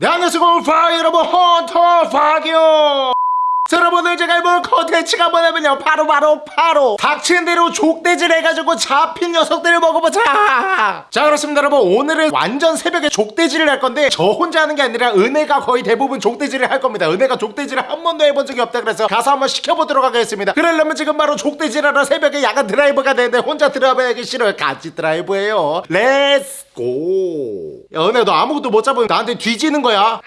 네 안녕하세요 퐝이 여러분 헌터 퐝이요 자, 여러분 오늘 제가 해볼 컨텐츠가 뭐냐면요. 바로 바로 바로 닥치는 대로 족대질 해가지고 잡힌 녀석들을 먹어보자. 자 그렇습니다 여러분. 오늘은 완전 새벽에 족대질을 할 건데 저 혼자 하는 게 아니라 은혜가 거의 대부분 족대질을 할 겁니다. 은혜가 족대질을 한 번도 해본 적이 없다 그래서 가서 한번 시켜보도록 하겠습니다. 그러려면 지금 바로 족대질하러 새벽에 야간 드라이브가 되는데 혼자 드라이브 하기 싫어요. 같이 드라이브해요. Let's go 야 은혜 너 아무것도 못 잡으면 나한테 뒤지는 거야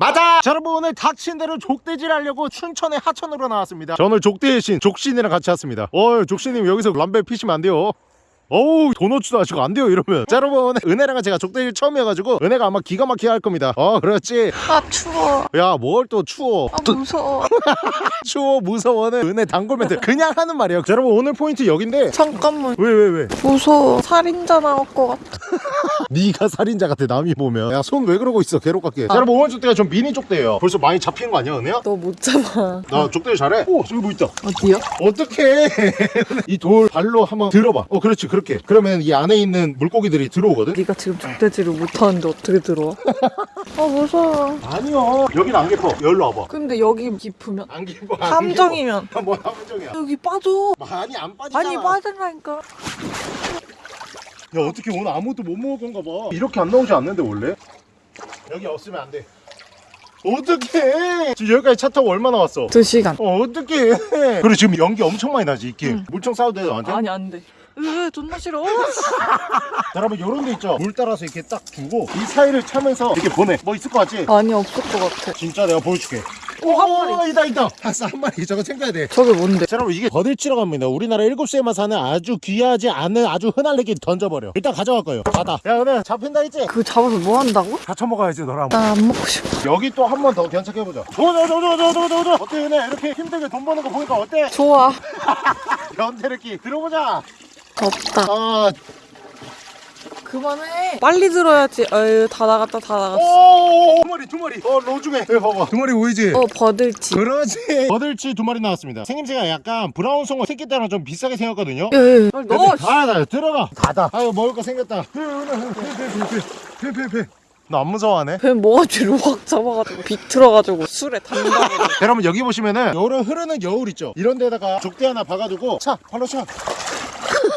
맞아! 자, 여러분 오늘 닥친 대로 족대질 하려고 춘천의 하천으로 나왔습니다. 저 오늘 족대의 신 족신이랑 같이 왔습니다. 어, 족신님 여기서 람벨 피시면 안 돼요. 어우 도너츠도 아시고 안 돼요 이러면. 자 여러분 오늘 은혜랑 제가 족대질 처음이어가지고 은혜가 아마 기가 막히게 할 겁니다. 어 그렇지? 아 추워. 야 뭘 또 추워? 아 무서워. 추워 무서워는 은혜 단골 멘트 그냥 하는 말이에요. 자, 여러분 오늘 포인트 여긴데 잠깐만. 왜 왜 왜, 무서워. 살인자 나올 것 같아 네가 살인자 같아 남이 보면. 야 손 왜 그러고 있어 괴롭게. 자 여러분 오늘 족대가 좀 미니 족대예요. 벌써 많이 잡힌 거 아니야 은혜야? 너 못 잡아. 나 족대 잘해. 오 저기 뭐 있다. 어디요? 어떻게 이돌 발로 한번 들어봐. 어 그렇지 그렇게. 그러면 이 안에 있는 물고기들이 들어오거든? 네가 지금 족대지를 못하는데 어떻게 들어와? 아 무서워. 아니요. 여긴 안 깊어. 여기로 와봐. 근데 여기 깊으면 안 깊어 안 함정이면. 깊어. 뭐 함정이야? 여기 빠져. 많이 안 빠지잖아. 아니 빠진다니까 야 어떻게 오늘 아무것도 못 먹은 건가 봐. 이렇게 안 나오지 않는데 원래? 여기 없으면 안돼. 어떡해! 지금 여기까지 차 타고 얼마나 왔어? 두 시간. 어 어떡해! 그래 지금 연기 엄청 많이 나지 이게? 물총 싸워도 돼 너한테? 아니 안돼. 으 존나 싫어. 자, 여러분 요런 데 있죠? 물 따라서 이렇게 딱 두고 이 사이를 차면서 이렇게 보내. 뭐 있을 것 같지? 아니 없을 것 같아. 진짜 내가 보여줄게 오, 한 마리. 있다 있다. 한 마리. 저거 챙겨야 돼. 저게 뭔데? 자 여러분 이게 버들치라고 합니다. 우리나라 일곱 시에만 사는 아주 귀하지 않은 아주 흔한 애기 던져버려. 일단 가져갈 거예요. 받아. 야 은혜 잡힌다 했지? 그거 잡아서 뭐 한다고? 다 처먹어야지 너랑. 나 안 먹고 싶어. 여기 또 한 번 더 견착해보자. 저저저저저저저 어때 은혜? 이렇게 힘들게 돈 버는 거 보니까 어때? 좋아. 변태르기 들어보자. 없다. 아 그만해. 빨리 들어야지. 어휴 다 나갔다 다 나갔어. 오, 두 마리 두 마리. 어 로 중에 여기 봐봐. 두 마리 보이지? 어 버들치. 그러지. 버들치 두 마리 나왔습니다. 생김새가 약간 브라운 송어 새끼 때랑 좀 비싸게 생겼거든요. 예예. 빨리 넣어. 아, 나 들어가. 닫아. 아유, 먹을 거 생겼다. 페페페페페페페. 너안 무서워하네? 뱀 뒤로 확 잡아가지고 비틀어가지고 술에 담가고 여러분 여기 보시면은 여름 흐르는 여울 있죠? 이런 데다가 족대 하나 박아두고 차 발로 차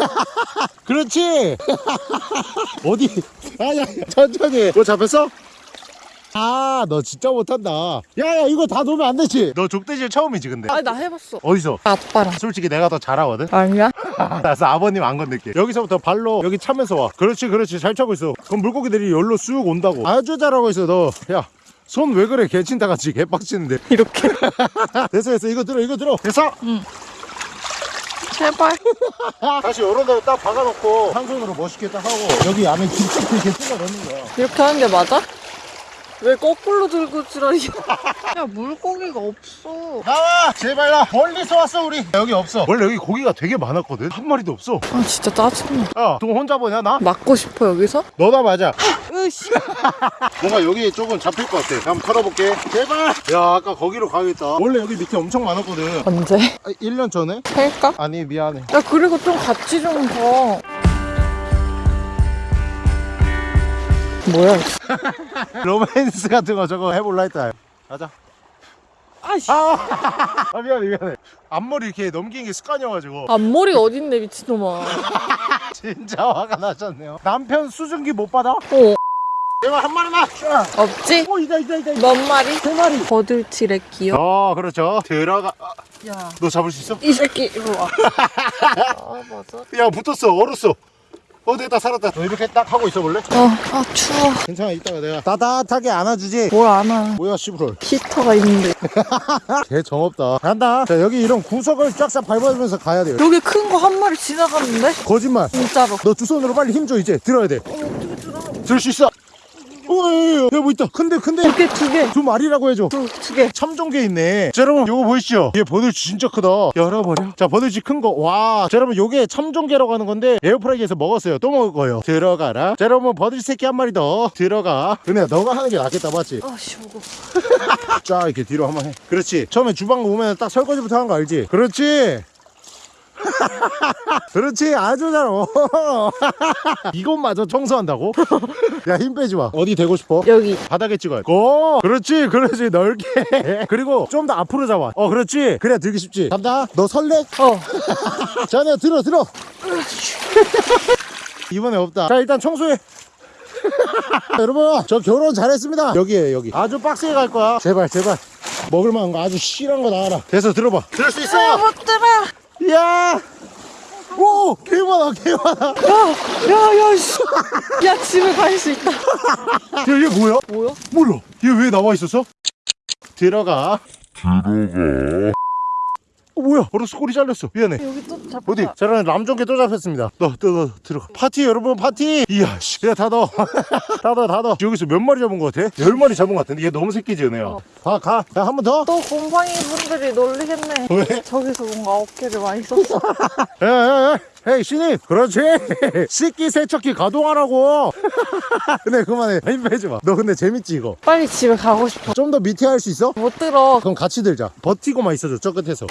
그렇지. 어디? 아야 천천히. 너 잡혔어? 아 너 진짜 못한다. 야야 이거 다 놓으면 안 되지? 너 족대질 처음이지 근데? 아니 나 해봤어. 어디서? 아빠랑 솔직히 내가 더 잘하거든? 아니야? 나서 아버님 안 건들게. 여기서부터 발로 여기 차면서 와. 그렇지 그렇지. 잘 차고 있어. 그럼 물고기들이 여기로 쑥 온다고. 아주 잘하고 있어 너야 손 왜 그래? 개친다 같이. 개빡치는데. 이렇게? 됐어 됐어. 이거 들어 이거 들어. 됐어 제발. 다시 요런 데로 딱 박아놓고. 한 손으로 멋있게 딱 하고 여기 안에 김치 이렇게 찔러 넣는 거야. 이렇게 하는 게 맞아? 왜 거꾸로 들고 지랄이야 야 물고기가 없어. 나와 제발 나 멀리서 왔어 우리. 여기 없어. 원래 여기 고기가 되게 많았거든. 한 마리도 없어. 아 진짜 짜증나. 야너 혼자 보냐 나? 맞고 싶어 여기서? 너나 맞아. 으씨. 뭔가 여기 조금 잡힐 것 같아. 한번 털어볼게. 제발. 야 아까 거기로 가야겠다. 원래 여기 밑에 엄청 많았거든. 언제? 아, 1년 전에? 할까? 아니 미안해. 야 그리고 좀 같이 좀봐 뭐야? 로맨스 같은 거 저거 해볼라 했다. 가자. 아씨. 아, 아 미안해 미안해. 앞머리 이렇게 넘기는 게 습관이어가지고. 앞머리 어딨네 미친놈아. 진짜 화가 나셨네요. 남편 수증기 못 받아? 어. 제발 한 마리만 쫙. 없지? 어 이다 이다 이다 몇 마리? 세 마리. 버들치래 귀여 어 그렇죠. 들어가. 아, 야. 너 잡을 수 있어? 이 새끼 이리 와. 아 맞아. 야 붙었어. 얼었어 어 됐다 살았다 너 이렇게 딱 하고 있어 볼래? 어아 추워. 괜찮아 이따가 내가 따뜻하게 안아주지 뭘 안아? 뭐야 씨부럴 히터가 있는데. 개 정없다 간다 자 여기 이런 구석을 쫙싹 밟아주면서 가야 돼요 여기 큰 거 한 마리 지나갔는데? 거짓말 진짜로. 너 두 손으로 빨리 힘 줘 이제 들어야 돼 어떻게 들어? 들 수 있어 어야뭐 있다. 큰데 큰데 두 개, 두 개. 두 마리라고 해줘. 두, 두 개. 참종개 있네. 자 여러분 요거 보이시죠? 얘 버들치 진짜 크다. 열어버려. 자 버들치 큰 거와. 자 여러분 요게 참종개라고 하는 건데 에어프라이기에서 먹었어요. 또 먹을 거예요. 들어가라. 자 여러분 버들치 새끼 한 마리 더. 들어가. 은혜야 너가 하는 게 낫겠다 맞지? 아씨 무거. 쫙 이렇게 뒤로 한번 해. 그렇지. 처음에 주방 오면 딱 설거지부터 하는 거 알지? 그렇지 그렇지 아주 잘 어. 이것마저 청소한다고? 야 힘 빼지 마 어디 대고 싶어? 여기. 바닥에 찍어야 돼. 오, 그렇지, 그렇지, 넓게. 그리고 좀 더 앞으로 잡아. 어, 그렇지. 그래야 들기 쉽지. 간다. 너 설레? 어. 자, 내가 들어, 들어. 이번에 없다. 자, 일단 청소해. 여러분, 저 결혼 잘했습니다. 여기에 여기. 아주 빡세게 갈 거야. 제발, 제발. 먹을 만한 거 아주 실한 거 나와라. 돼서 들어봐. 들을 수 아, 있어. 못 들어. 야. 오, 개 많아, 개 많아. 야, 야, 야, 씨. 야, 집에 갈 수 있다. 야, 얘 뭐야? 뭐야? 몰라. 얘 왜 나와 있었어? 들어가. 들어가. 어, 뭐야? 바로 소리 잘렸어. 미안해. 여기 또 잡혔다. 어디? 저는 남종개 또 잡혔습니다. 너, 너, 너 들어가. 파티 여러분 파티. 이야 씨. 야다 넣어. 다 넣어, 다 넣어. 여기서 몇 마리 잡은 것 같아? 열 마리 잡은 것 같은데 얘 너무 새끼지 은혜야. 어. 가, 가. 야 한 번 더. 또 곰팡이 분들이 놀리겠네. 왜? 저기서 뭔가 어깨를 많이 썼어. 야, 야, 야. 헤이 신입 그렇지? 씻기 세척기 가동하라고. 근데 그만해. 힘 빼지 마너 근데 재밌지 이거? 빨리 집에 가고 싶어. 좀 더 밑에 할 수 있어? 못 들어. 그럼 같이 들자. 버티고만 있어줘 저 끝에서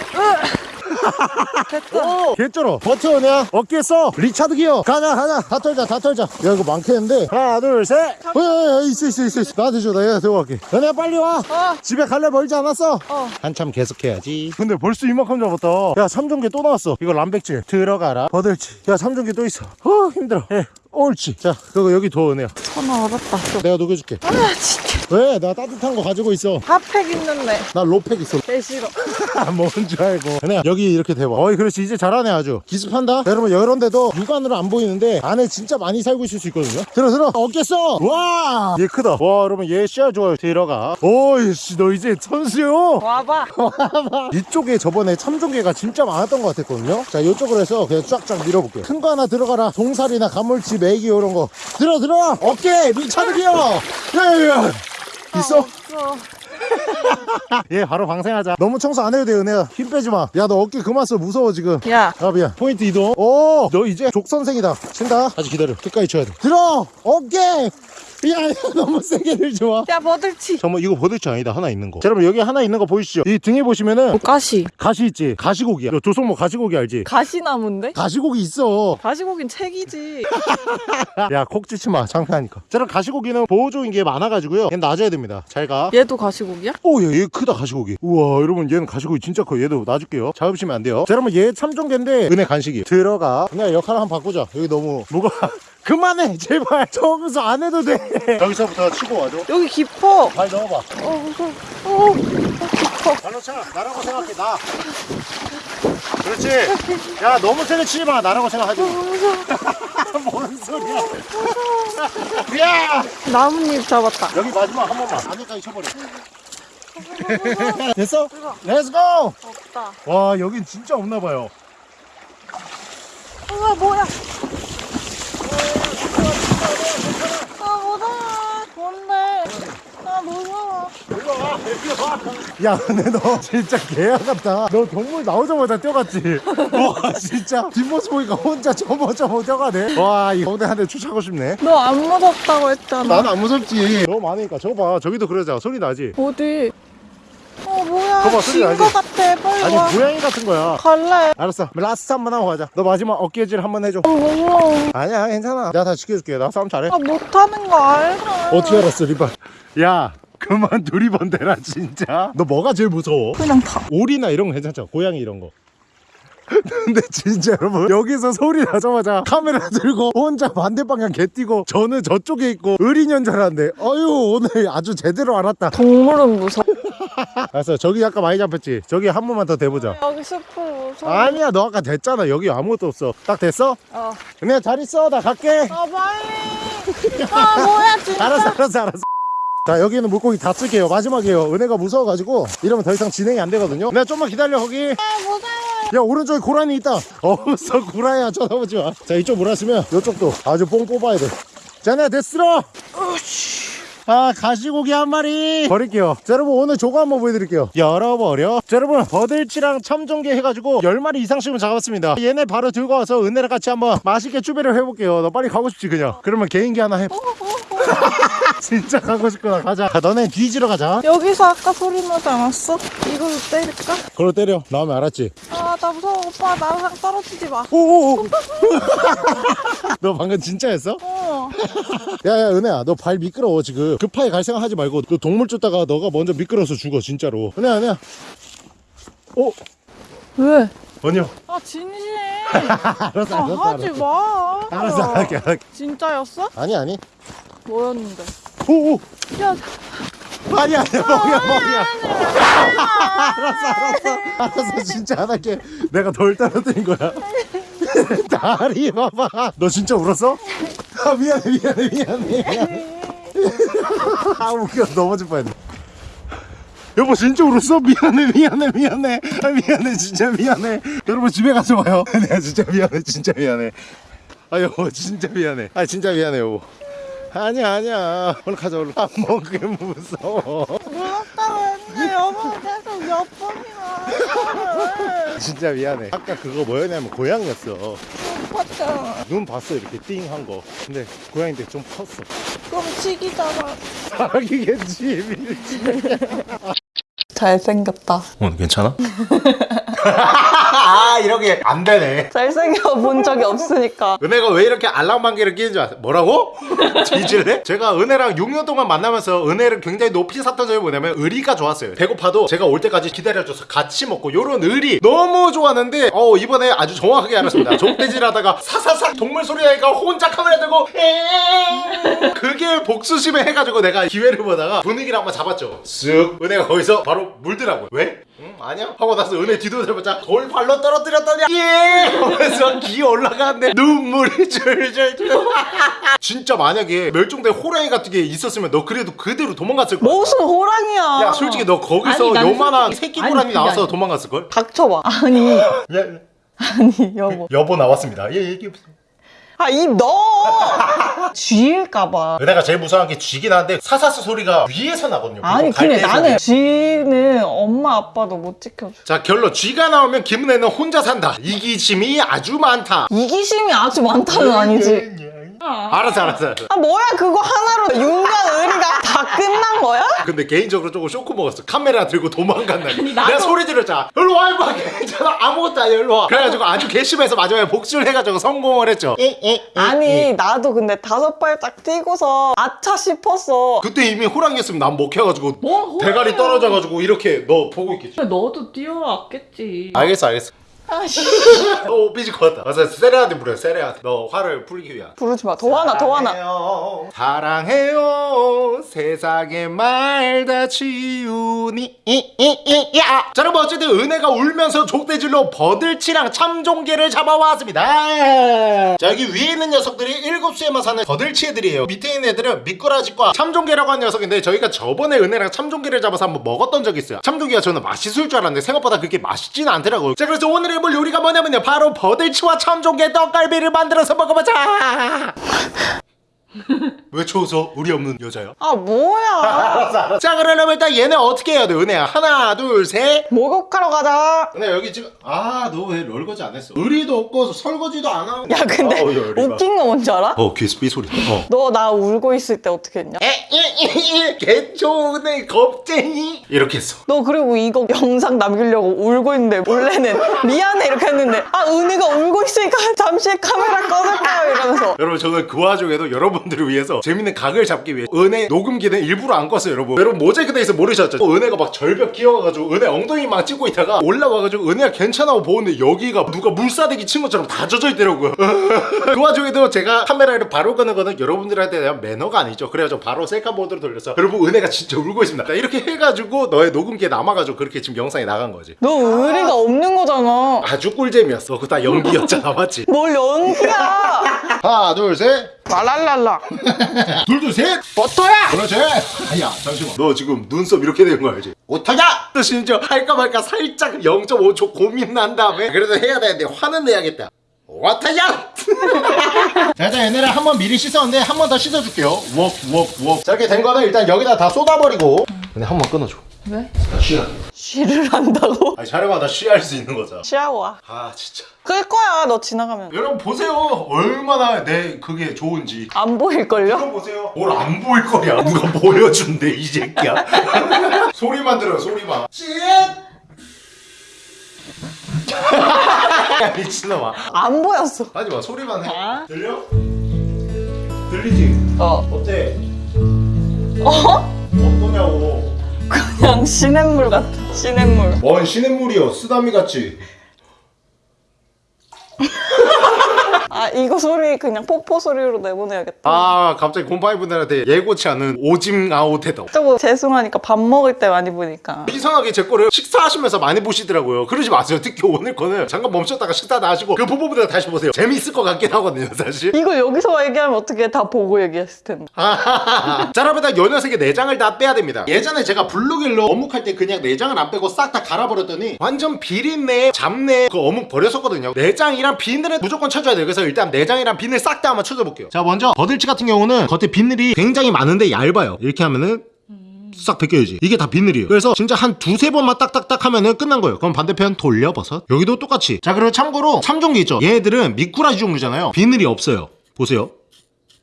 됐다. 오! 개쩔어. 버텨 그냥 어깨 써. 리차드 기어. 가자 가자 다 털자 다 털자. 야 이거 많겠는데? 하나 둘셋. 어, 야, 야, 야, 있어 있어 있어 있어. 나한테 줘 내가 들고 갈게. 너네 빨리 와. 어. 집에 갈래? 멀지 않았어? 어. 한참 계속해야지. 근데 벌써 이만큼 잡았다. 야 삼종개 또 나왔어. 이거 람백질. 들어가라. 버들치. 야 삼종개 또 있어. 어 힘들어. 예 옳지. 자 그거 여기 둬 은혜야 전화 얼었다. 내가 녹여줄게. 아, 진짜. 왜? 나 따뜻한 거 가지고 있어. 핫팩 있는데. 나 로팩 있어. 개 싫어. 뭔줄 알고. 그냥 여기 이렇게 대봐 어이 그렇지. 이제 잘하네 아주. 기습한다? 여러분 이런 데도 육안으로 안 보이는데 안에 진짜 많이 살고 있을 수 있거든요. 들어 들어. 어깨 써 와얘 크다. 와 여러분 얘 씨알 좋아요 들어가. 오이씨 너 이제 선수요? 와봐. 이쪽에 저번에 참종개가 진짜 많았던 것 같았거든요. 자 이쪽으로 해서 그냥 쫙쫙 밀어볼게요. 큰 거 하나 들어가라. 동사리나 가물치 메기 이런 거. 들어 들어. 어깨 리차드 기어 야야야. 있어? 얘 바로 방생하자. 너무 청소 안 해도 돼 은혜야. 힘 빼지 마야 너 어깨 그만 써 무서워 지금. 야. 아 미안. 포인트 이동. 오 너 이제 족선생이다. 친다. 아직 기다려. 끝까지 쳐야 돼. 들어! 어깨! 야, 야 너무 세게 들지 마 야, 버들치. 잠깐만 이거 버들치 아니다. 하나 있는 거. 자, 여러분 여기 하나 있는 거 보이시죠? 이 등에 보시면은 가시. 가시 있지? 가시고기야 너 조성모 가시고기 알지? 가시나무인데? 가시고기 있어. 가시고긴 책이지. 야 콕 찌지 마. 창피하니까. 자 그럼 가시고기는 보호종인 게 많아가지고요. 얘는 놔줘야 됩니다. 잘 가. 얘도 가시고 기야? 오, 얘, 얘 크다, 가시고기. 우와, 여러분, 얘는 가시고기 진짜 커. 얘도 놔줄게요. 잡으시면 안 돼요. 자, 여러분, 얘 참종개인데, 은혜 간식이. 들어가. 그냥 역할을 한번 바꾸자. 여기 너무, 뭐가. 그만해, 제발. 저기서 안 해도 돼. 여기서부터 치고 와줘. 여기 깊어. 발 넣어봐. 어, 무서워. 어, 어, 깊어. 발로 차. 나라고 생각해, 나. 그렇지. 야, 너무 세게 치지 마. 나라고 생각하지. 어, 무서워. 뭔 소리야. 야! 나뭇잎 잡았다. 여기 마지막 한 번만. 안에까지 쳐버려. 됐어? Let's go! 없다. 와, 여긴 진짜 없나봐요. 우와, 뭐야? 아, 무서워. 뭔데? 아, 무서워. 야 근데 너 진짜 개야 같다. 너 동물 나오자마자 뛰어갔지? 와 진짜? 뒷모습 보니까 혼자 저모저모 뛰어가네. 와이 한대 추차고 싶네. 너 안 무섭다고 했잖아. 나는 안 무섭지. 너무 많으니까 저거 봐. 저기도 그러자. 소리 나지? 어디? 어, 뭐야? 거봐, 소리 나지? 진거 같아. 빨리 아니 와. 고양이 같은 거야 갈래. 알았어 last 한 번 하고 가자 너 마지막 어깨질 한 번 해줘 어, 무서워. 아니야 괜찮아 내가 다 지켜줄게 나 싸움 잘해 아, 못하는 거 알아. 어떻게 알았어 리발 야 그만 두리번 대라 진짜 너 뭐가 제일 무서워? 그냥 다. 오리나 이런 거 괜찮죠? 고양이 이런 거. 근데 진짜 여러분 여기서 소리 나자마자 카메라 들고 혼자 반대 방향 개 뛰고 저는 저쪽에 있고 의리년 줄 알았는데 어휴 오늘 아주 제대로 알았다 동물은 무서워. 알았어 저기 아까 많이 잡혔지? 저기 한 번만 더 대보자. 여기 숲을 무서워. 아니야 너 아까 됐잖아. 여기 아무것도 없어. 딱 됐어? 어. 그냥 잘 있어. 나 갈게. 아, 빨리. 아, 뭐야, 진짜. 알았어 알았어 알았어. 자 여기는 물고기 다 쓸게요. 마지막이에요. 은혜가 무서워가지고 이러면 더 이상 진행이 안 되거든요. 내가 좀만 기다려 거기. 아, 무서워. 야 오른쪽에 고라니 있다. 어서 고라야. 쳐다보지 마자 이쪽 몰았으면 이쪽도 아주 뽕 뽑아야 돼자 내가 됐어 아 가시고기 한 마리. 버릴게요. 자 여러분 오늘 조거 한번 보여드릴게요. 열어버려. 자 여러분 버들치랑 참종개 해가지고 10마리 이상씩은 잡았습니다. 얘네 바로 들고 와서 은혜랑 같이 한번 맛있게 추배를 해볼게요. 너 빨리 가고 싶지 그냥? 그러면 개인기 하나 해. 어, 어, 어. 진짜 가고 싶구나. 가자. 야, 너네 뒤지러 가자. 여기서 아까 소리 나지 않았어? 이걸로 때릴까? 그걸 때려. 나오면 알았지? 아 나 무서워. 오빠 나랑 떨어지지 마. 오오오. 너 방금 진짜 했어? 어. 야야 은혜야. 너 발 미끄러워 지금. 급하게 갈 생각 하지 말고 너 동물 쫓다가 너가 먼저 미끄러워서 죽어 진짜로. 은혜야 은혜야. 오 왜? 아니야 아 진심 알았어 아 알았어 하지 마. 알았어 할게 할게 진짜였어? 아니 아니 뭐였는데? 오 오. 야. 아니 아니야 멍이야 멍이야 알았어 알았어. 알았어 진짜 안 할게. 내가 덜 떨어뜨린 거야. 다리 봐봐. 너 진짜 울었어? 아 미안해 미안해 미안해. 미안해 아 웃겨. 넘어질 뻔했네. 여보 진짜 울었어? 미안해 미안해 미안해. 아 미안해 진짜 미안해. 여러분 집에 가서 봐요. 내가 진짜 미안해 진짜 미안해. 아 여보 진짜 미안해. 아 진짜 미안해 여보 아니야 아니야. 얼른 가자 얼른. 안 먹게 무서워. 무섭다고 했는데 여보 계속 몇 번이나 진짜 미안해. 아까 그거 뭐였냐면 고양이였어. 봤잖아 눈 봤어 이렇게 띵한 거. 근데 고양이인데 좀 컸어. 그럼 치기잖아 사기겠지 밀지 잘생겼다. 오늘 괜찮아? 아 이렇게 안 되네 잘생겨 본 적이 없으니까 은혜가 왜 이렇게 알랑방귀를 끼는 줄 아세요? 뭐라고? 뒤질래? 제가 은혜랑 6년 동안 만나면서 은혜를 굉장히 높이 샀던 점이 뭐냐면 의리가 좋았어요 배고파도 제가 올 때까지 기다려줘서 같이 먹고 요런 의리 너무 좋았는데 어 이번에 아주 정확하게 알았습니다 족대질 하다가 사사사 동물 소리 나니까 혼자 카메라 들고 그게 복수심에 해가지고 내가 기회를 보다가 분위기를 한번 잡았죠 쓱 은혜가 거기서 바로 물더라고요 왜? 응 아니야? 하고 나서 은혜 뒤 돌아보자. 돌 발로 떨어뜨렸더니 예! 하면서 기 올라가는데 눈물이 줄줄줄. 진짜 만약에 멸종된 호랑이 같은 게 있었으면 너 그래도 그대로 도망갔을 거야. 무슨 호랑이야? 야 솔직히 너 거기서 아니, 난 요만한 새끼 아니, 호랑이 그게 나와서. 도망갔을걸? 닥쳐봐. 아니. 야, 아니 여보. 여보 나왔습니다. 예 얘기해보세요 아입 넣어 쥐일까봐. 은혜가 제일 무서워한 게 쥐긴 한데 사사스 소리가 위에서 나거든요. 아니 근데. 나는 쥐는 엄마 아빠도 못 지켜줘. 자 결론 쥐가 나오면 김은혜는 혼자 산다. 이기심이 아주 많다. 이기심이 아주 많다는 아니지 알았어 알았어 알았어. 아 뭐야 그거 하나로 윤곽 의리가 다 끝난 거야? 근데 개인적으로 조금 쇼크 먹었어. 카메라 들고 도망간다 내가 나도- 소리 지르자 일로 와 임마. 괜찮아. 아무것도 아니야. 일로 와. 그래가지고 아주 괘씸해서 마지막에 복수를 해가지고 성공을 했죠. 아니 나도 근데 다섯 발짝 뛰고서 아차 싶었어. 그때 이미 호랑이였으면 난 먹혀가지고 뭐 호랑이야. 대가리 떨어져가지고 이렇게 너 보고 있겠지. 너도 뛰어왔겠지. 알겠어 알겠어 아씨. 너 삐질 것 같다. 맞아 세레한테 부려 세레한테 너 화를 풀기 위한. 부르지 마더 화나 더 화나. 사랑해요, 사랑해요. 세상의 말 다 치우니. 야! 자 여러분 어쨌든 은혜가 울면서 족대질로 버들치랑 참종개를 잡아왔습니다. 자 여기 위에 있는 녀석들이 일곱 수에만 사는 버들치 애들이에요. 밑에 있는 애들은 미꾸라지과 참종개라고 하는 녀석인데 저희가 저번에 은혜랑 참종개를 잡아서 한번 먹었던 적이 있어요. 참종개가 저는 맛있을 줄 알았는데 생각보다 그렇게 맛있진 않더라고요. 자 그래서 오늘 해볼 요리가 뭐냐면요. 바로 버들치와 참종개 떡갈비를 만들어서 먹어보자 왜 쳐서 우리 없는 여자야? 아 뭐야? 자 그러려면 일단 얘네 어떻게 해야 돼? 은혜야 하나 둘셋. 목욕하러 가자. 은혜 여기 지금 아 너왜 설거지 안 했어? 의리도 없고 설거지도 안 하고. 야 근데 의리 봐. 웃긴 거 뭔지 알아? 어 귀에서 삐소리. 어. 너 나 울고 있을 때 어떻게 했냐? 개초은혜 겁쟁이. 이렇게 했어. 너 그리고 이거 영상 남기려고 울고 있는데 원래는 미안해 이렇게 했는데 아 은혜가 울고 있으니까 잠시 카메라 꺼줄까요 이러면서. 여러분 저는 그 와중에도 여러분 들을 위해서 재밌는 각을 잡기 위해 은혜 녹음기는 일부러 안 껐어요 여러분. 여러분 모자이크 돼 있어 모르셨죠? 어, 은혜가 막 절벽 끼워가지고 은혜 엉덩이 막 찍고 있다가 올라와가지고 은혜가 괜찮다고 보는데 여기가 누가 물사대기 친 것처럼 다 젖어 있더라고요. 그 와중에도 제가 카메라를 바로 끄는 거는 여러분들한테 대한 매너가 아니죠. 그래가지고 바로 셀카 모드로 돌려서 여러분 은혜가 진짜 울고 있습니다. 자, 이렇게 해가지고 너의 녹음기에 남아가지고 그렇게 지금 영상이 나간 거지. 너 의리가 없는 거잖아. 아주 꿀잼이었어. 그거 다 연기였잖아 맞지? 뭘 연기야? 하나 둘셋. 말랄랄라 둘둘 셋. 버터야! 그렇지. 야 잠시만. 너 지금 눈썹 이렇게 되는 거 알지? 오타야 또 심지어 할까 말까 살짝 0.5초 고민 난 다음에. 그래도 해야 되는데 화는 내야겠다. 와타야 자자 얘네를 한 번 미리 씻었는데 한 번 더 씻어줄게요. 웍웍웍. 자 이렇게 된 거는 일단 여기다 다 쏟아버리고. 근데 한 번 끊어줘 왜? 쉬야 쉬를 한다고? 아니 촬영하 나 쉬할 수 있는 거잖아 쉬하고 아 진짜 끌 거야 너 지나가면 여러분 보세요 얼마나 내 그게 좋은지 안 보일걸요? 이거 보세요 뭘 안 보일 거야 누가 보여준대 이 새끼야 소리만 들어요 소리만 야 미친놈아 안 보였어 하지마 소리만 해 아? 들려? 들리지? 어 어때? 어? 시냇물 같아 시냇물 뭔 시냇물이여 쓰다미 같지? 아 이거 소리 그냥 폭포 소리로 내보내야겠다. 아 갑자기 곰팡이분들한테 예고치 않은 오징 아웃해도 저거 죄송하니까 밥 먹을 때 많이 보니까. 이상하게 제 거를 식사하시면서 많이 보시더라고요. 그러지 마세요. 특히 오늘 거는 잠깐 멈췄다가 식사 다 하시고 그 부분부터 다시 보세요. 재미있을 것 같긴 하거든요 사실. 이거 여기서 얘기하면 어떻게 다 보고 얘기했을 텐데. 자 여러분 요 녀석의 내장을 다 빼야 됩니다. 예전에 제가 블루길로 어묵할 때 그냥 내장을 안 빼고 싹 다 갈아버렸더니 완전 비린내 잡내 그 어묵 버렸었거든요. 내장이랑 비늘은 무조건 쳐줘야 돼요. 그래서 일단 내장이랑 비늘 싹 다 한번 쳐줘볼게요 자 먼저 버들치 같은 경우는 겉에 비늘이 굉장히 많은데 얇아요 이렇게 하면은 싹 벗겨야지 이게 다 비늘이에요 그래서 진짜 한 두세 번만 딱딱딱 하면은 끝난 거예요 그럼 반대편 돌려 버섯 여기도 똑같이 자 그리고 참고로 참종개 있죠 얘네들은 미꾸라지 종류잖아요 비늘이 없어요 보세요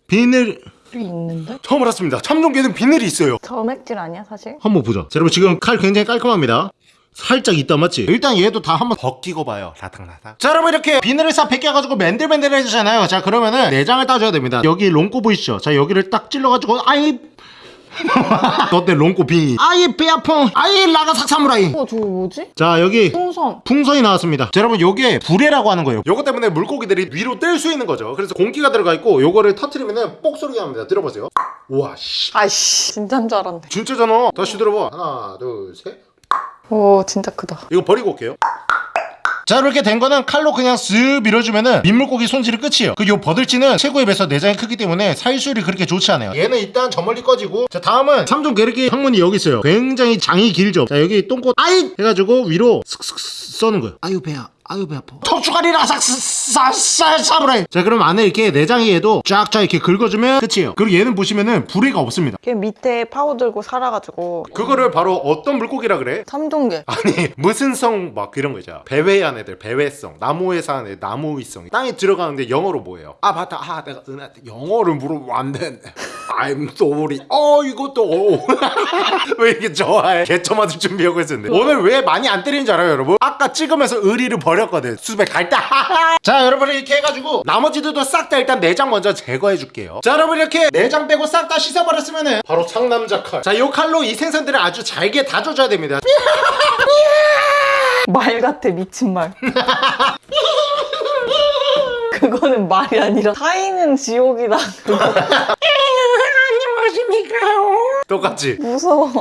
비늘 있는데? 처음 알았습니다. 참종개는 비늘이 있어요. 점액질 아니야 사실? 한번 보자. 자, 여러분 지금 칼 굉장히 깔끔합니다. 살짝 있다 맞지? 일단 얘도 다 한번 벗기고 봐요. 라탕라탕. 자 여러분 이렇게 비늘을 싹 벗겨가지고 맨들맨들 해주잖아요. 자 그러면은 내장을 따줘야 됩니다. 여기 롱꼬 보이시죠? 자 여기를 딱 찔러가지고 아이 어때 롱꼬 빙이 아이 배 아파 아이 라가삭 사무라이 어 저거 뭐지? 자 여기 풍선 풍선이 나왔습니다. 자, 여러분 요게 불에라고 하는 거예요. 요거 때문에 물고기들이 위로 뜰 수 있는 거죠. 그래서 공기가 들어가 있고 요거를 터트리면은 뽁 소리가 납니다. 들어보세요. 우와 씨. 아이씨 진짜인 줄 알았네 진짜잖아. 다시 들어봐. 하나, 둘, 셋. 오 진짜 크다. 이거 버리고 올게요. 자 이렇게 된 거는 칼로 그냥 쓱 밀어주면은 민물고기 손질이 끝이에요. 그 요 버들치는 최고의 배서 내장이 크기 때문에 살수율이 그렇게 좋지 않아요. 얘는 일단 저 멀리 꺼지고 자 다음은 삼종 게르기 항문이 여기 있어요. 굉장히 장이 길죠? 자 여기 똥꼬 아이 해가지고 위로 슥슥 써는 거예요. 아유 배야 아유 배 아파. 턱주가리 라삭 사사사브라이 자 그럼 안에 이렇게 내장이 얘도 쫙쫙 이렇게 긁어주면 끝이에요. 그리고 얘는 보시면은 부리가 없습니다. 걔 밑에 파고 들고 살아가지고. 그거를 바로 어떤 물고기라 그래? 삼종계. 아니 무슨 성 막 이런 거 있잖아. 배회한 애들 배회성. 나무에 사는 애들 나무위성. 땅에 들어가는데 영어로 뭐예요? 아 맞다. 아 내가 은하한테 영어를 물어보면 안 되는데 I'm sorry. 어 이것도 어. 왜 이렇게 좋아해? 개처 맞을 준비하고 있었는데. 오늘 왜 많이 안 때리는 줄 알아요 여러분? 아까 찍으면서 의리를 버렸거든. 수백 갈때자 여러분 이렇게 해가지고 나머지들도 싹 다 일단 내장 먼저 제거해 줄게요. 자 여러분 이렇게 내장 빼고 싹 다 씻어버렸으면은 바로 상남자 칼자 요 칼로 이 생선들을 아주 잘게 다져줘야 됩니다. 말 같아 미친 말 그거는 말이 아니라 타이는 지옥이다 똑같지? 무서워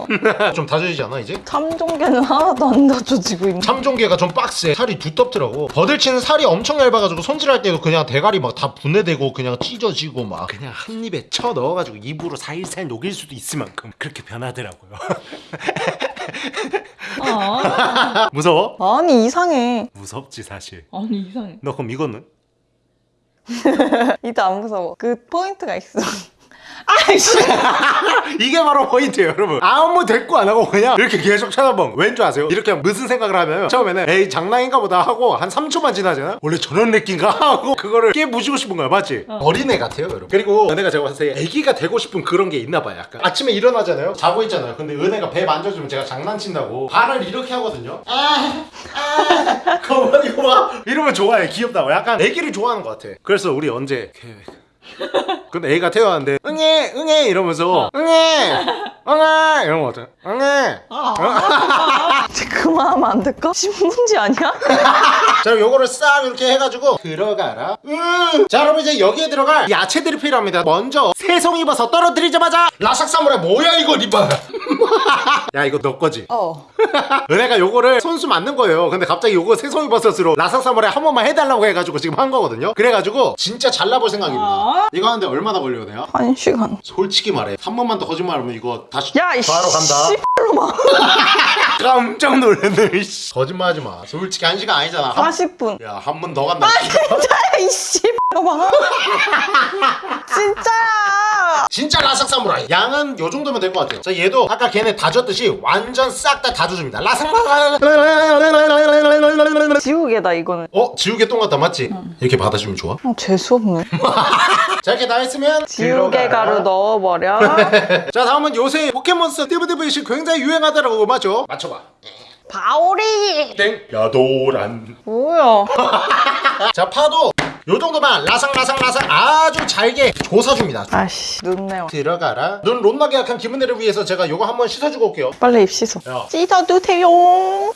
좀 다져지지 않아 이제? 삼종계는 하나도 안 다져지고 있네 참종개가 좀 빡세 살이 두텁더라고 버들치는 살이 엄청 얇아가지고 손질할 때도 그냥 대가리 막 다 분해되고 그냥 찢어지고 막 그냥 한 입에 쳐 넣어가지고 입으로 살살 녹일 수도 있을 만큼 그렇게 변하더라고요 아, 무서워? 아니 이상해 무섭지 사실 아니 이상해. 너 그럼 이거는? 이때 안 무서워. 그 포인트가 있어 아이씨. 이게 바로 포인트예요 여러분. 아무 대꾸 안 하고 그냥 이렇게 계속 쳐다본 왠 줄 아세요? 이렇게 무슨 생각을 하면 처음에는 에이 장난인가 보다 하고 한 3초만 지나잖아? 원래 저런 느낌인가? 하고 그거를 깨부시고 싶은 거야 맞지? 어 린애 같아요 여러분. 그리고 은혜가 제가 봤을 때 애기가 되고 싶은 그런 게 있나 봐요 약간. 아침에 일어나잖아요? 자고 있잖아요. 근데 은혜가 배 만져주면 제가 장난친다고 발을 이렇게 하거든요. 아, 아, 거봐 이거 봐. 이러면 좋아해 귀엽다고. 약간 애기를 좋아하는 것 같아. 그래서 우리 언제? 계획 근데 애가 태어났는데 응애 응애 이러면서 응애 응애 이런 거 같아 응애. 그만하면 안 될까? 신문지 아니야? 자 요거를 싹 이렇게 해가지고 들어가라. 음. 자 여러분 이제 여기에 들어갈 야채들이 필요합니다. 먼저 새송이 버섯 떨어뜨리자마자 라삭사무라 뭐야 이거 리바 야 이거 너 거지? 어. 은혜가 요거를 손수 맞는 거예요. 근데 갑자기 요거 새송이 버섯으로 라삭사무라에 한 번만 해달라고 해가지고 지금 한 거거든요. 그래가지고 진짜 잘라볼 생각입니다 이거 하는데 얼마나 걸려요 내가? 한 시간. 솔직히 말해. 한 번만 더 거짓말하면 이거 다시 야, 이 바로 간다 씨발로마 깜짝 놀랐네 이씨. 거짓말하지 마 솔직히 한 시간 아니잖아 40분 야 한 번 더 간다 야, 이 씨발 봐봐. 진짜야. 진짜 라삭 사무라이 양은 요 정도면 될 것 같아요 자 얘도 아까 걔네 다졌듯이 완전 싹 다 다져줍니다 라삭 지우개다 이거는. 어? 지우개 똥 같다 맞지? 이렇게 받아주면 좋아 어, 재수없네. 자 이렇게 다 했으면 지우개 가루 넣어버려. 자 다음은 요새 포켓몬스터 띠부띠부이시 굉장히 유행하더라고 맞죠? 맞춰봐 바오리. 땡 야도란 뭐야? 자 파도 요 정도만 라상라상라상 아주 잘게 조사줍니다 아씨 눈내와. 들어가라 눈 롯나게 약한 기분들을 위해서 제가 요거 한번 씻어주고 올게요 빨리 입 씻어. 야. 씻어주세요.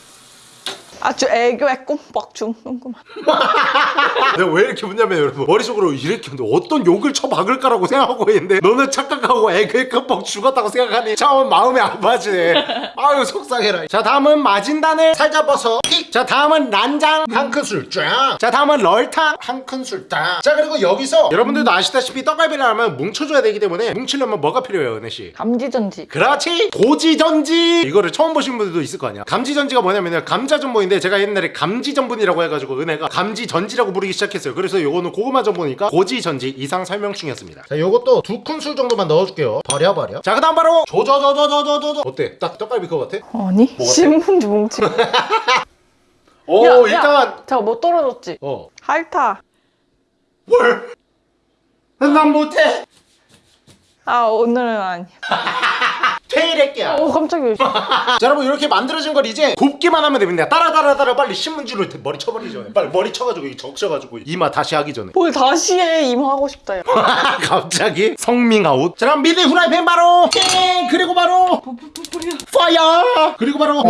아주 애교에 꼼빡 죽는구만. 내가 왜 이렇게 웃냐면 여러분 머릿속으로 이렇게 어떤 욕을 쳐박을까라고 생각하고 있는데 너는 착각하고 애교에 끔뻑 죽었다고 생각하니 참 마음이 아파지네. 아유 속상해라. 자 다음은 마진단을 살짝 벗어 픽. 자 다음은 란장 한 큰술 쫙자 다음은 럴탕 한 큰술 딱자 그리고 여기서 여러분들도 아시다시피 떡갈비를 하면 뭉쳐줘야 되기 때문에 뭉치려면 뭐가 필요해요 은혜씨? 감지전지. 그렇지 고지전지! 이거를 처음 보신 분들도 있을 거 아니야. 감지전지가 뭐냐면 감자전보인 데 제가 옛날에 감지 전분이라고 해가지고 은혜가 감지 전지라고 부르기 시작했어요 그래서 요거는 고구마 전보니까 고지 전지 이상 설명충이었습니다 자 요것도 두 큰술 정도만 넣어줄게요 버려 버려 자 그 다음 바로 조조조조조조조 어때? 딱 떡갈비 그거 같아? 아니? 같아? 신문지 뭉치. 오 야, 야. 일단 잠깐 뭐 떨어졌지? 어 핥아. 뭘? 난 못해 아 오늘은 아니야. 퇴일할게야 오 깜짝이야. 자 여러분 이렇게 만들어진 걸 이제 굽기만 하면 됩니다. 따라 따라 따라 빨리 신문지로 머리 쳐버리기 전에. 빨리 머리 쳐가지고 이 적셔가지고 이마 다시 하기 전에. 뭘 다시 해. 임하고 싶다 야. 갑자기 성밍아웃. 자 그럼 미드 후라이팬 바로 팅! 그리고 바로 fire! 그리고 바로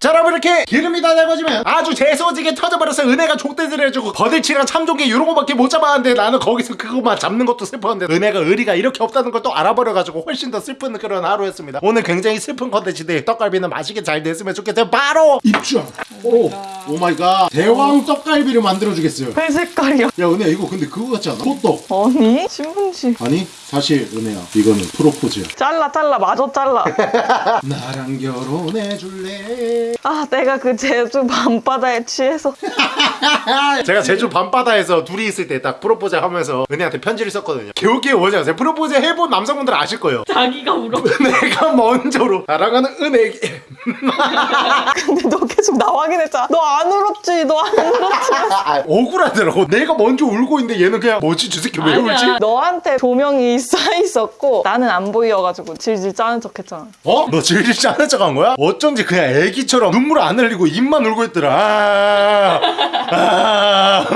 자 여러분 이렇게 기름이 다 달궈지면 아주 재소지게 터져버려서 은혜가 족대질 해주고 버들치랑 참종개 이런 거밖에 못 잡았는데 나는 거기서 그거만 잡는 것도 슬펐는데 은혜가 의리가 이렇게 없다는 걸 또 알아버려가지고 훨씬 더 슬픈 그런 하루였습니다 오늘 굉장히 슬픈 컨텐츠인데 떡갈비는 맛있게 잘 됐으면 좋겠어요 바로 입장 오 oh my god 대왕 떡갈비를 만들어주겠어요 회 색깔이야. 야 은혜야 이거 근데 그거 같지 않아? 호떡 아니 신문지. 아니 사실 은혜야 이거는 프로포즈야 잘라 잘라 마저 잘라. 나랑 결혼해 줄래 아 내가 그 제주 밤바다에 취해서 제가 제주 밤바다에서 둘이 있을 때 딱 프로포즈 하면서 은혜한테 편지를 썼거든요 개웃기게 뭐지 아세요? 프로포즈 해본 남성분들 아실 거예요 자기가 울어. 내가 먼저로 사랑하는 은혜에게 근데 너 계속 나 확인했잖아. 너 안 울었지? 너 안 울었지? 아, 억울하더라고 내가 먼저 울고 있는데 얘는 그냥 뭐지 저 새끼 왜 아니야. 울지? 너한테 조명이 쌓여 있었고 나는 안 보여가지고 질질 짜는 척 했잖아. 어? 너 질질 짜는 척 한 거야? 어쩐지 그냥 애기처럼 눈물 안 흘리고 입만 울고 있더라 아, 아.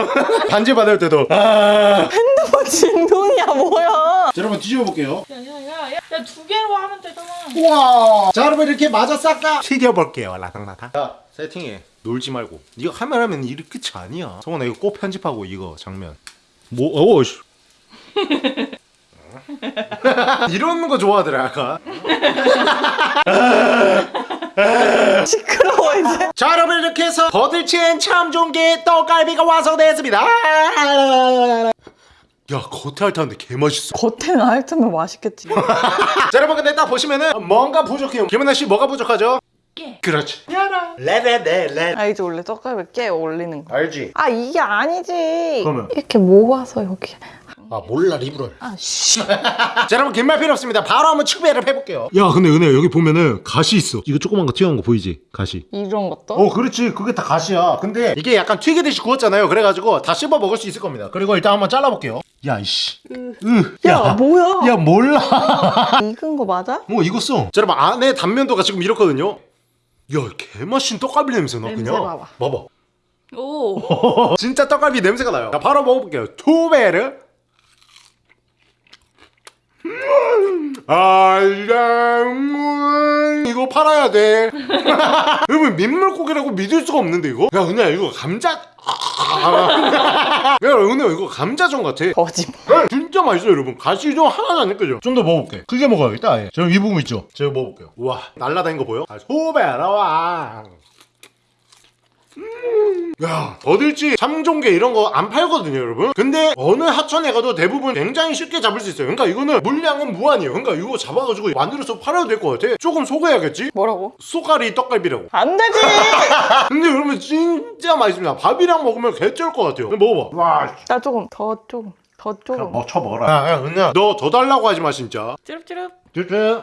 반지 받을 때도 아. 핸드폰 진동이야 뭐야? 자, 여러분 뒤집어 볼게요 야야야, 야두 개로 하면 되잖아. 우와. 자 여러분 이렇게 마저 싹 다 튀겨볼게요 라상라상 자 세팅해. 놀지 말고. 이거 하면 하면 이리 끝이 아니야. 성원아 이거 꼭 편집하고 이거 장면. 뭐 어우 씨. 이런 거 좋아하더라 아까 시끄러워 이제. 자 여러분 이렇게 해서 버들치엔 참 좋은 게 떡갈비가 완성되었습니다 야 겉에 핥았는데 개맛있어 겉에는 핥으면 맛있겠지. 자 여러분 근데 딱 보시면은 뭔가 부족해요 김은아 씨 뭐가 부족하죠? 깨. 그렇지 레레레 레 알지 원래 떡갈비 깨 올리는 거. 알지? 아 이게 아니지. 그러면? 이렇게 모아서 여기. 아 몰라 리브럴 아 씨. 자 여러분 긴 말 필요 없습니다 바로 한번 추배를 해볼게요 야 근데 은혜야 여기 보면은 가시 있어 이거 조그만 거 튀어나온 거 보이지? 가시 이런 것도? 어 그렇지 그게 다 가시야 근데 이게 약간 튀기듯이 구웠잖아요 그래가지고 다 씹어 먹을 수 있을 겁니다 그리고 일단 한번 잘라볼게요 야 이씨. 으, 야, 뭐야? 야 몰라. 익은 거 맞아? 뭐 익었어. 자 여러분 안에 단면도가 지금 이렇거든요. 야 개맛있는 떡갈비 냄새 나 냄새 그냥 봐봐. 봐봐. 오. 진짜 떡갈비 냄새가 나요. 자 바로 먹어볼게요. 투베르. 알랑문 이거 팔아야 돼. 여러분 민물고기라고 믿을 수가 없는데 이거? 야 은혜야 이거 감자 야 은혜야 이거 감자전 같아. 거짓말. 네, 진짜 맛있어요 여러분. 가시 좀 하나도 안 느껴져 좀 더 먹어볼게. 크게 먹어야겠다 아예. 저이 부분 있죠? 제가 먹어볼게요. 우와 날라다닌 거 보여? 아, 소베라 와야 더들지 참종개 이런 거 안 팔거든요 여러분? 근데 어느 하천에 가도 대부분 굉장히 쉽게 잡을 수 있어요. 그러니까 이거는 물량은 무한이에요. 그러니까 이거 잡아가지고 만들어서 팔아도 될 것 같아. 조금 속여야겠지? 뭐라고? 쏘가리 떡갈비라고. 안 되지! 근데 여러분 진짜 맛있습니다. 밥이랑 먹으면 개쩔 것 같아요. 먹어봐. 와 나 조금 더 조금 더 조금. 뭐 쳐먹어라 야, 야 은혜야. 너 더 달라고 하지 마 진짜. 찌릅찌릅. 쭈쭈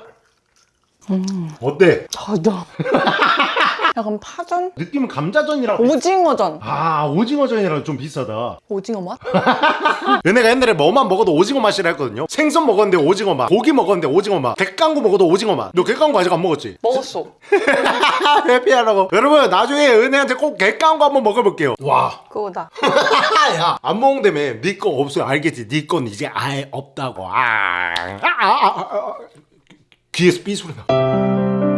어때? 더더 약간 파전? 느낌은 감자전이랑 오징어전. 아 오징어전이랑 좀 비싸다. 오징어 맛? 얘네가 옛날에 뭐만 먹어도 오징어 맛이라 했거든요. 생선 먹었는데 오징어 맛 고기 먹었는데 오징어 맛 객강구 먹어도 오징어 맛너 객강구 아직 안 먹었지? 먹었어. 해피하라고. 여러분 나중에 은혜한테 꼭 객강구 한번 먹어볼게요. 와. 그거다. 야, 안 먹는다며. 네거 없어요. 알겠지? 네건 이제 아예 없다고. 아, 아, 아, 아, 아. 귀에서 삐 소리 나